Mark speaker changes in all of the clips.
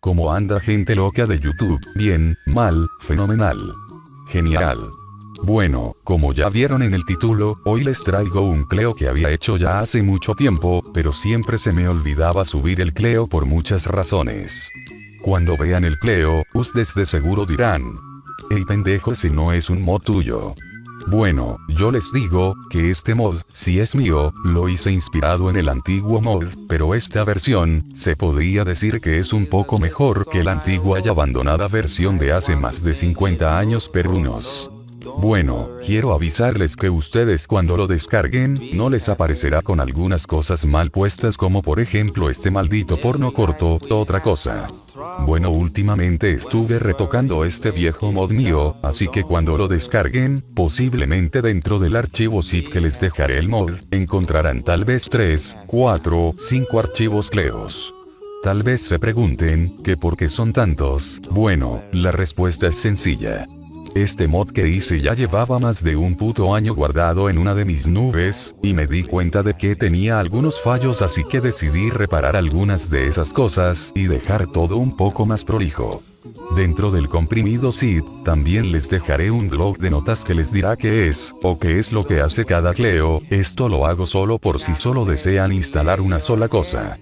Speaker 1: ¿Cómo anda gente loca de YouTube? Bien, mal, fenomenal. Genial. Bueno, como ya vieron en el título, hoy les traigo un Cleo que había hecho ya hace mucho tiempo, pero siempre se me olvidaba subir el Cleo por muchas razones. Cuando vean el Cleo, ustedes de seguro dirán, el pendejo ese no es un mod tuyo. Bueno, yo les digo, que este mod, si es mío, lo hice inspirado en el antiguo mod, pero esta versión, se podría decir que es un poco mejor que la antigua y abandonada versión de hace más de 50 años perunos. Bueno, quiero avisarles que ustedes cuando lo descarguen, no les aparecerá con algunas cosas mal puestas como por ejemplo este maldito porno corto, otra cosa. Bueno últimamente estuve retocando este viejo mod mío, así que cuando lo descarguen, posiblemente dentro del archivo zip que les dejaré el mod, encontrarán tal vez 3, 4, 5 archivos cleos. Tal vez se pregunten, ¿que por qué son tantos? Bueno, la respuesta es sencilla. Este mod que hice ya llevaba más de un puto año guardado en una de mis nubes, y me di cuenta de que tenía algunos fallos así que decidí reparar algunas de esas cosas y dejar todo un poco más prolijo. Dentro del comprimido zip, también les dejaré un blog de notas que les dirá qué es, o qué es lo que hace cada Cleo, esto lo hago solo por si solo desean instalar una sola cosa.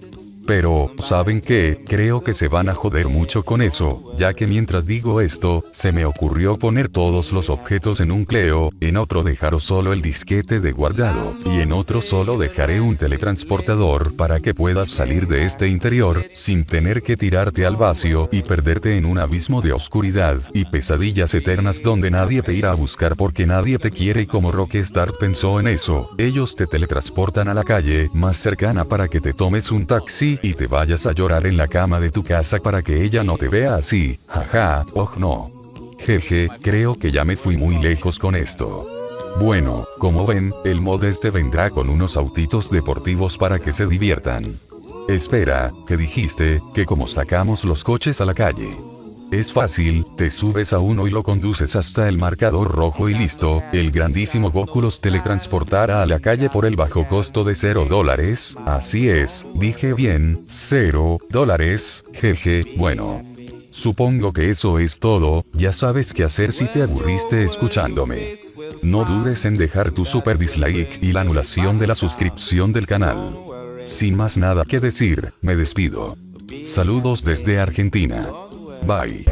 Speaker 1: Pero, ¿saben qué? Creo que se van a joder mucho con eso, ya que mientras digo esto, se me ocurrió poner todos los objetos en un Cleo, en otro dejaros solo el disquete de guardado, y en otro solo dejaré un teletransportador para que puedas salir de este interior, sin tener que tirarte al vacío y perderte en un abismo de oscuridad y pesadillas eternas donde nadie te irá a buscar porque nadie te quiere y como Rockstar pensó en eso, ellos te teletransportan a la calle más cercana para que te tomes un taxi y te vayas a llorar en la cama de tu casa para que ella no te vea así, jaja, oh no. Jeje, creo que ya me fui muy lejos con esto. Bueno, como ven, el mod este vendrá con unos autitos deportivos para que se diviertan. Espera, que dijiste, que como sacamos los coches a la calle. Es fácil, te subes a uno y lo conduces hasta el marcador rojo y listo, el grandísimo Goku los teletransportará a la calle por el bajo costo de 0 dólares, así es, dije bien, 0 dólares, jeje, bueno. Supongo que eso es todo, ya sabes qué hacer si te aburriste escuchándome. No dudes en dejar tu super dislike y la anulación de la suscripción del canal. Sin más nada que decir, me despido. Saludos desde Argentina. Bye.